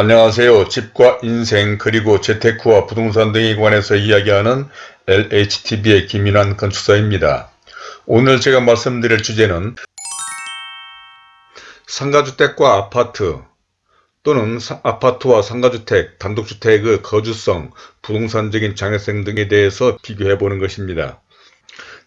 안녕하세요. 집과 인생 그리고 재테크와 부동산 등에 관해서 이야기하는 LHTV의 김인환 건축사입니다. 오늘 제가 말씀드릴 주제는 상가주택과 아파트 또는 사, 아파트와 상가주택, 단독주택의 거주성, 부동산적인 장애성 등에 대해서 비교해 보는 것입니다.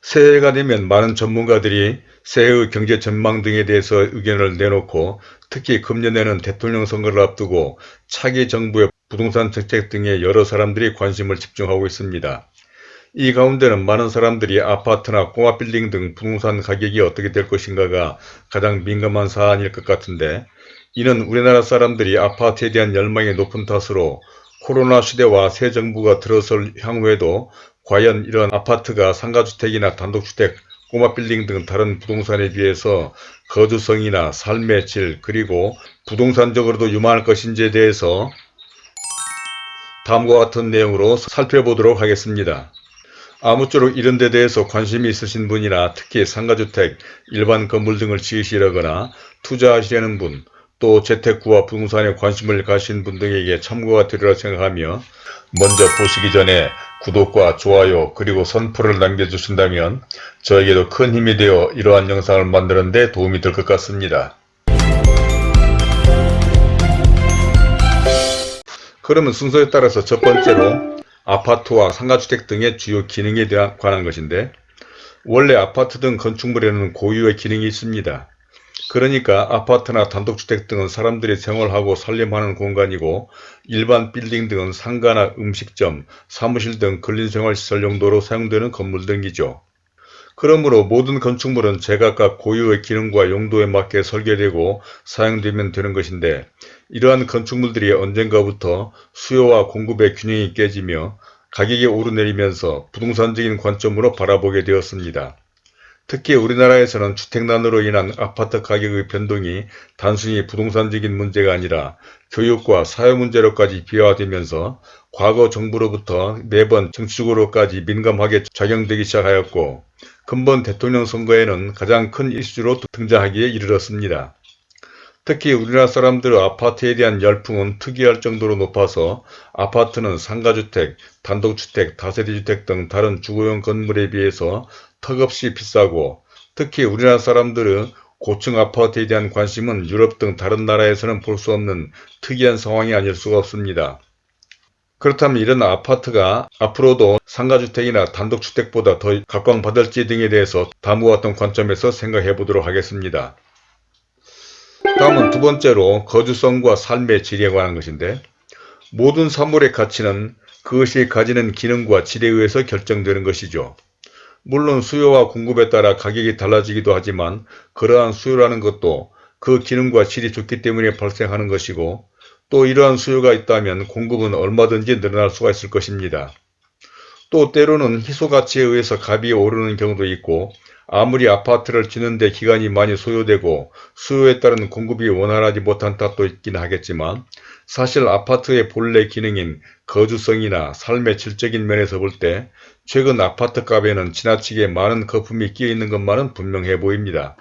새해가 되면 많은 전문가들이 새해의 경제 전망 등에 대해서 의견을 내놓고 특히 금년에는 대통령 선거를 앞두고 차기 정부의 부동산 정책 등에 여러 사람들이 관심을 집중하고 있습니다. 이 가운데는 많은 사람들이 아파트나 꼬마빌딩 등 부동산 가격이 어떻게 될 것인가가 가장 민감한 사안일 것 같은데 이는 우리나라 사람들이 아파트에 대한 열망이 높은 탓으로 코로나 시대와 새 정부가 들어설 향후에도 과연 이런 아파트가 상가주택이나 단독주택, 꼬마빌딩 등 다른 부동산에 비해서 거주성이나 삶의 질 그리고 부동산적으로도 유망할 것인지에 대해서 다음과 같은 내용으로 살펴보도록 하겠습니다. 아무쪼록 이런 데 대해서 관심이 있으신 분이나 특히 상가주택, 일반 건물 등을 지으시려거나 투자하시려는 분, 또 재테크와 부동산에 관심을 가신 분 등에게 참고가 되리라 생각하며 먼저 보시기 전에 구독과 좋아요 그리고 선풀을 남겨주신다면 저에게도 큰 힘이 되어 이러한 영상을 만드는 데 도움이 될 것 같습니다. 그러면 순서에 따라서 첫 번째로 아파트와 상가주택 등의 주요 기능에 대한 관한 것인데 원래 아파트 등 건축물에는 고유의 기능이 있습니다. 그러니까 아파트나 단독주택 등은 사람들이 생활하고 살림하는 공간이고 일반 빌딩 등은 상가나 음식점, 사무실 등 근린생활시설 용도로 사용되는 건물 등이죠. 그러므로 모든 건축물은 제각각 고유의 기능과 용도에 맞게 설계되고 사용되면 되는 것인데 이러한 건축물들이 언젠가부터 수요와 공급의 균형이 깨지며 가격이 오르내리면서 부동산적인 관점으로 바라보게 되었습니다. 특히 우리나라에서는 주택난으로 인한 아파트 가격의 변동이 단순히 부동산적인 문제가 아니라 교육과 사회 문제로까지 비화되면서 과거 정부로부터 매번 정치적으로까지 민감하게 작용되기 시작하였고 근본 대통령 선거에는 가장 큰 이슈로 등장하기에 이르렀습니다. 특히 우리나라 사람들의 아파트에 대한 열풍은 특이할 정도로 높아서 아파트는 상가주택, 단독주택, 다세대주택 등 다른 주거용 건물에 비해서 턱없이 비싸고 특히 우리나라 사람들은 고층 아파트에 대한 관심은 유럽 등 다른 나라에서는 볼 수 없는 특이한 상황이 아닐 수가 없습니다. 그렇다면 이런 아파트가 앞으로도 상가주택이나 단독주택보다 더 각광받을지 등에 대해서 다음과 같은 관점에서 생각해 보도록 하겠습니다. 다음은 두 번째로 거주성과 삶의 질에 관한 것인데 모든 사물의 가치는 그것이 가지는 기능과 질에 의해서 결정되는 것이죠. 물론 수요와 공급에 따라 가격이 달라지기도 하지만 그러한 수요라는 것도 그 기능과 질이 좋기 때문에 발생하는 것이고 또 이러한 수요가 있다면 공급은 얼마든지 늘어날 수가 있을 것입니다. 또 때로는 희소가치에 의해서 값이 오르는 경우도 있고 아무리 아파트를 짓는데 기간이 많이 소요되고 수요에 따른 공급이 원활하지 못한 탓도 있긴 하겠지만 사실 아파트의 본래 기능인 거주성이나 삶의 질적인 면에서 볼 때 최근 아파트 값에는 지나치게 많은 거품이 끼어 있는 것만은 분명해 보입니다.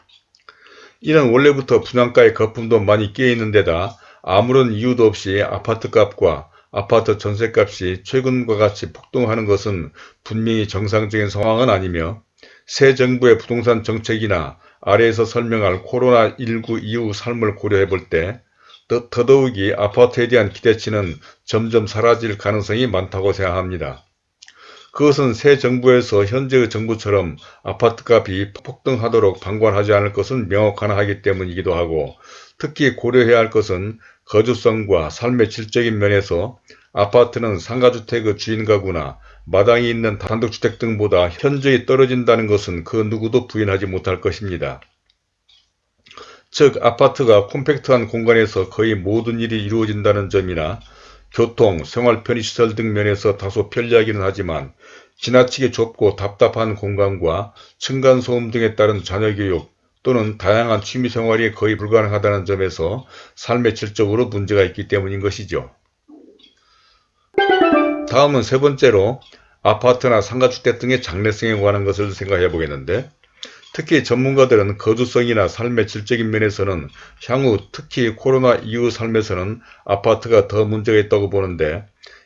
이는 원래부터 분양가의 거품도 많이 끼어 있는 데다 아무런 이유도 없이 아파트 값과 아파트 전세값이 최근과 같이 폭등하는 것은 분명히 정상적인 상황은 아니며 새 정부의 부동산 정책이나 아래에서 설명할 코로나19 이후 삶을 고려해 볼 때 더더욱이 아파트에 대한 기대치는 점점 사라질 가능성이 많다고 생각합니다. 그것은 새 정부에서 현재의 정부처럼 아파트값이 폭등하도록 방관하지 않을 것은 명확하나 하기 때문이기도 하고 특히 고려해야 할 것은 거주성과 삶의 질적인 면에서 아파트는 상가주택의 주인 가구나 마당이 있는 단독주택 등보다 현저히 떨어진다는 것은 그 누구도 부인하지 못할 것입니다. 즉 아파트가 콤팩트한 공간에서 거의 모든 일이 이루어진다는 점이나 교통, 생활 편의시설 등 면에서 다소 편리하기는 하지만 지나치게 좁고 답답한 공간과 층간소음 등에 따른 자녀교육 또는 다양한 취미생활이 거의 불가능하다는 점에서 삶의 질적으로 문제가 있기 때문인 것이죠. 다음은 세 번째로 아파트나 상가주택 등의 장래성에 관한 것을 생각해 보겠는데 특히 전문가들은 거주성이나 삶의 질적인 면에서는 향후 특히 코로나 이후 삶에서는 아파트가 더 문제가 있다고 보는데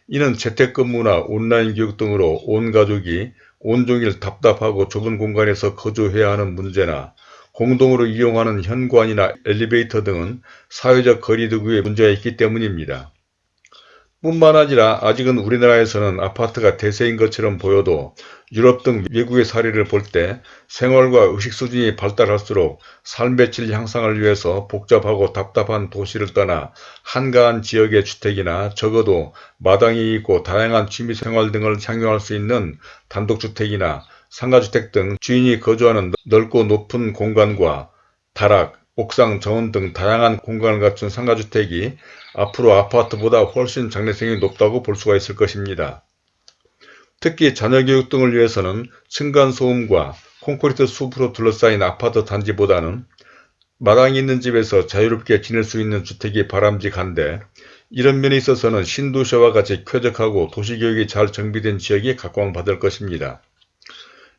이는 재택근무나 온라인 교육 등으로 온 가족이 온종일 답답하고 좁은 공간에서 거주해야 하는 문제나 공동으로 이용하는 현관이나 엘리베이터 등은 사회적 거리두기에 문제가 있기 때문입니다. 뿐만 아니라 아직은 우리나라에서는 아파트가 대세인 것처럼 보여도 유럽 등 외국의 사례를 볼 때 생활과 의식 수준이 발달할수록 삶의 질 향상을 위해서 복잡하고 답답한 도시를 떠나 한가한 지역의 주택이나 적어도 마당이 있고 다양한 취미생활 등을 향유할 수 있는 단독주택이나 상가주택 등 주인이 거주하는 넓고 높은 공간과 다락, 옥상, 정원 등 다양한 공간을 갖춘 상가주택이 앞으로 아파트보다 훨씬 장래성이 높다고 볼 수가 있을 것입니다. 특히 자녀교육 등을 위해서는 층간소음과 콘크리트 숲으로 둘러싸인 아파트 단지보다는 마당이 있는 집에서 자유롭게 지낼 수 있는 주택이 바람직한데 이런 면에 있어서는 신도시와 같이 쾌적하고 도시교육이 잘 정비된 지역이 각광받을 것입니다.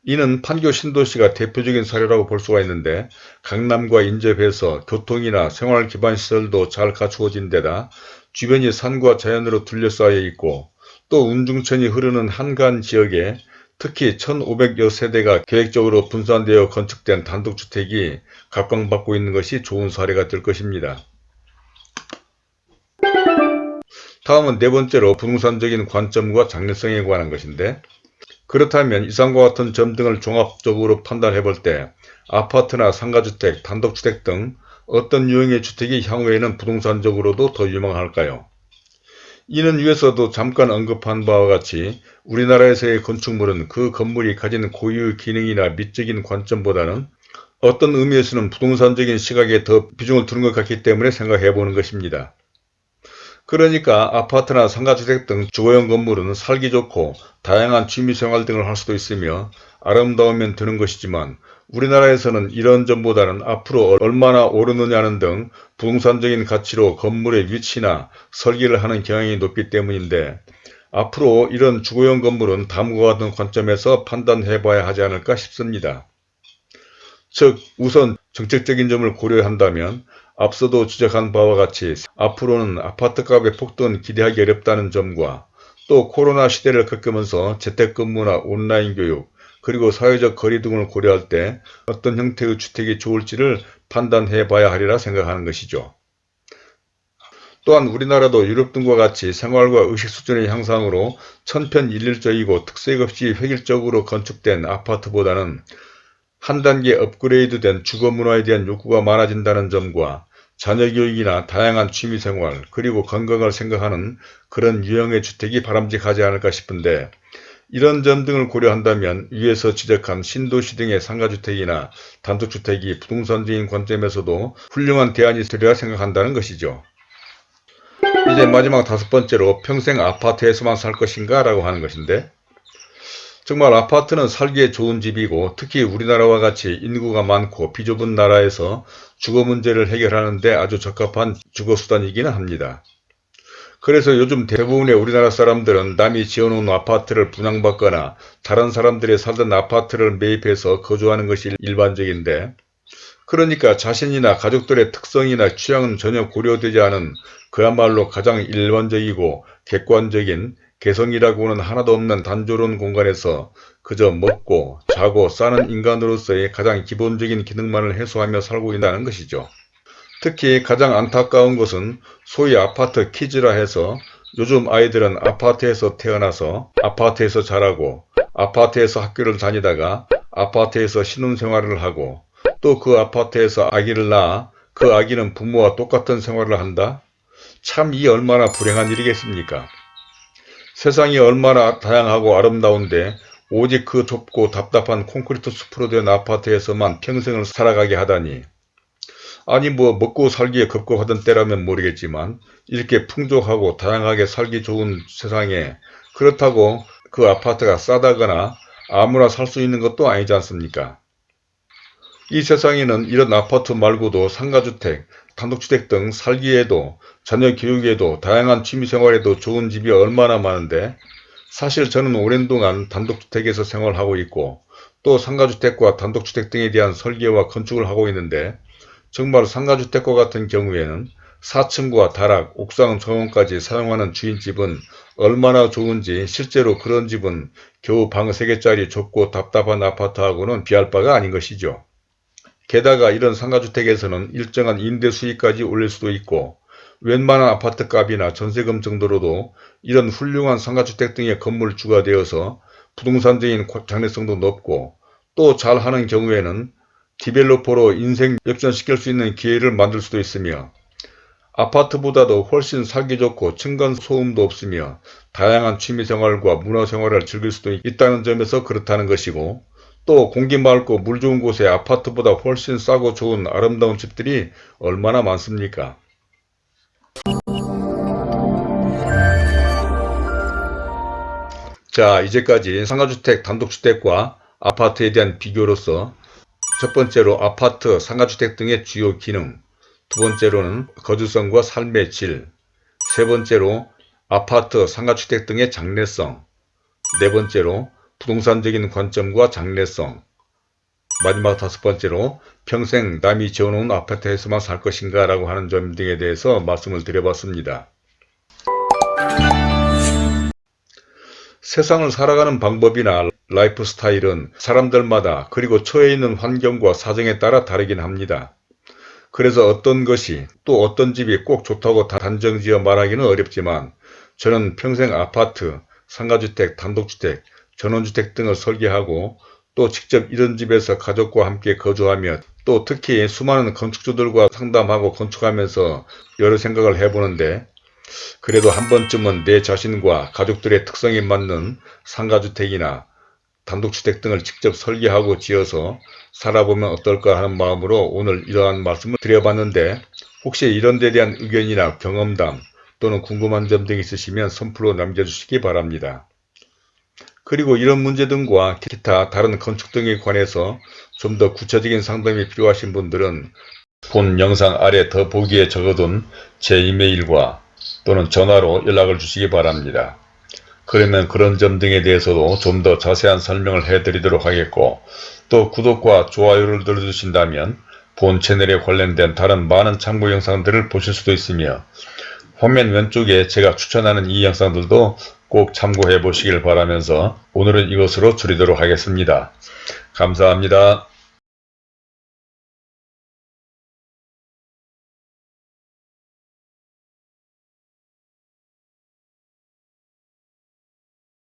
이는 판교 신도시가 대표적인 사례라고 볼 수가 있는데 강남과 인접해서 교통이나 생활 기반 시설도 잘 갖추어진 데다 주변이 산과 자연으로 둘러싸여 있고 또 운중천이 흐르는 한간 지역에 특히 1500여 세대가 계획적으로 분산되어 건축된 단독주택이 각광받고 있는 것이 좋은 사례가 될 것입니다. 다음은 네 번째로 부동산적인 관점과 장래성에 관한 것인데 그렇다면 이상과 같은 점 등을 종합적으로 판단해 볼 때 아파트나 상가주택, 단독주택 등 어떤 유형의 주택이 향후에는 부동산적으로도 더 유망할까요? 이는 위에서도 잠깐 언급한 바와 같이 우리나라에서의 건축물은 그 건물이 가진 고유 기능이나 미적인 관점보다는 어떤 의미에서는 부동산적인 시각에 더 비중을 두는 것 같기 때문에 생각해 보는 것입니다. 그러니까 아파트나 상가주택 등 주거용 건물은 살기 좋고 다양한 취미생활 등을 할 수도 있으며 아름다우면 드는 것이지만 우리나라에서는 이런 점보다는 앞으로 얼마나 오르느냐는 등 부동산적인 가치로 건물의 위치나 설계를 하는 경향이 높기 때문인데 앞으로 이런 주거용 건물은 다음과 같은 관점에서 판단해 봐야 하지 않을까 싶습니다. 즉 우선 정책적인 점을 고려한다면 앞서도 지적한 바와 같이 앞으로는 아파트값의 폭등은 기대하기 어렵다는 점과 또 코로나 시대를 겪으면서 재택근무나 온라인 교육 그리고 사회적 거리 등을 고려할 때 어떤 형태의 주택이 좋을지를 판단해 봐야 하리라 생각하는 것이죠. 또한 우리나라도 유럽 등과 같이 생활과 의식 수준의 향상으로 천편일률적이고 특색 없이 획일적으로 건축된 아파트보다는 한 단계 업그레이드된 주거 문화에 대한 욕구가 많아진다는 점과 자녀 교육이나 다양한 취미생활 그리고 건강을 생각하는 그런 유형의 주택이 바람직하지 않을까 싶은데 이런 점 등을 고려한다면 위에서 지적한 신도시 등의 상가주택이나 단독주택이 부동산적인 관점에서도 훌륭한 대안이 되리라 생각한다는 것이죠. 이제 마지막 다섯 번째로 평생 아파트에서만 살 것인가 라고 하는 것인데 정말 아파트는 살기에 좋은 집이고 특히 우리나라와 같이 인구가 많고 비좁은 나라에서 주거 문제를 해결하는 데 아주 적합한 주거수단이기는 합니다. 그래서 요즘 대부분의 우리나라 사람들은 남이 지어놓은 아파트를 분양받거나 다른 사람들이 살던 아파트를 매입해서 거주하는 것이 일반적인데 그러니까 자신이나 가족들의 특성이나 취향은 전혀 고려되지 않은 그야말로 가장 일반적이고 객관적인 개성이라고는 하나도 없는 단조로운 공간에서 그저 먹고 자고 싸는 인간으로서의 가장 기본적인 기능만을 해소하며 살고 있다는 것이죠. 특히 가장 안타까운 것은 소위 아파트 키즈라 해서 요즘 아이들은 아파트에서 태어나서 아파트에서 자라고 아파트에서 학교를 다니다가 아파트에서 신혼생활을 하고 또 그 아파트에서 아기를 낳아 그 아기는 부모와 똑같은 생활을 한다? 참 이 얼마나 불행한 일이겠습니까? 세상이 얼마나 다양하고 아름다운데 오직 그 좁고 답답한 콘크리트 숲으로 된 아파트에서만 평생을 살아가게 하다니 아니 뭐 먹고 살기에 급급하던 때라면 모르겠지만 이렇게 풍족하고 다양하게 살기 좋은 세상에 그렇다고 그 아파트가 싸다거나 아무나 살 수 있는 것도 아니지 않습니까? 이 세상에는 이런 아파트 말고도 상가주택, 단독주택 등 살기에도 자녀 교육에도 다양한 취미생활에도 좋은 집이 얼마나 많은데 사실 저는 오랜 동안 단독주택에서 생활하고 있고 또 상가주택과 단독주택 등에 대한 설계와 건축을 하고 있는데 정말 상가주택과 같은 경우에는 4층과 다락, 옥상 정원까지 사용하는 주인집은 얼마나 좋은지 실제로 그런 집은 겨우 방 3개짜리 좁고 답답한 아파트하고는 비할 바가 아닌 것이죠. 게다가 이런 상가주택에서는 일정한 임대 수익까지 올릴 수도 있고 웬만한 아파트 값이나 전세금 정도로도 이런 훌륭한 상가주택 등의 건물주가 되어서 부동산적인 장래성도 높고 또 잘하는 경우에는 디벨로퍼로 인생 역전시킬 수 있는 기회를 만들 수도 있으며 아파트보다도 훨씬 살기 좋고 층간 소음도 없으며 다양한 취미생활과 문화생활을 즐길 수도 있다는 점에서 그렇다는 것이고 또 공기 맑고 물 좋은 곳에 아파트보다 훨씬 싸고 좋은 아름다운 집들이 얼마나 많습니까? 자 이제까지 상가주택, 단독주택과 아파트에 대한 비교로서 첫 번째로 아파트, 상가주택 등의 주요 기능 두 번째로는 거주성과 삶의 질 세 번째로 아파트, 상가주택 등의 장래성 네 번째로 부동산적인 관점과 장래성 마지막 다섯 번째로 평생 남이 지어놓은 아파트에서만 살 것인가 라고 하는 점 등에 대해서 말씀을 드려봤습니다. 세상을 살아가는 방법이나 라이프 스타일은 사람들마다 그리고 처해 있는 환경과 사정에 따라 다르긴 합니다. 그래서 어떤 것이 또 어떤 집이 꼭 좋다고 단정지어 말하기는 어렵지만 저는 평생 아파트, 상가주택, 단독주택, 전원주택 등을 설계하고 또 직접 이런 집에서 가족과 함께 거주하며 또 특히 수많은 건축주들과 상담하고 건축하면서 여러 생각을 해보는데 그래도 한 번쯤은 내 자신과 가족들의 특성에 맞는 상가주택이나 단독주택 등을 직접 설계하고 지어서 살아보면 어떨까 하는 마음으로 오늘 이러한 말씀을 드려봤는데 혹시 이런 데 대한 의견이나 경험담 또는 궁금한 점 등 있으시면 선플로 남겨주시기 바랍니다. 그리고 이런 문제 등과 기타 다른 건축 등에 관해서 좀 더 구체적인 상담이 필요하신 분들은 본 영상 아래 더 보기에 적어둔 제 이메일과 또는 전화로 연락을 주시기 바랍니다. 그러면 그런 점 등에 대해서도 좀 더 자세한 설명을 해드리도록 하겠고 또 구독과 좋아요를 눌러주신다면 본 채널에 관련된 다른 많은 참고 영상들을 보실 수도 있으며 화면 왼쪽에 제가 추천하는 이 영상들도 꼭 참고해 보시길 바라면서 오늘은 이것으로 줄이도록 하겠습니다. 감사합니다.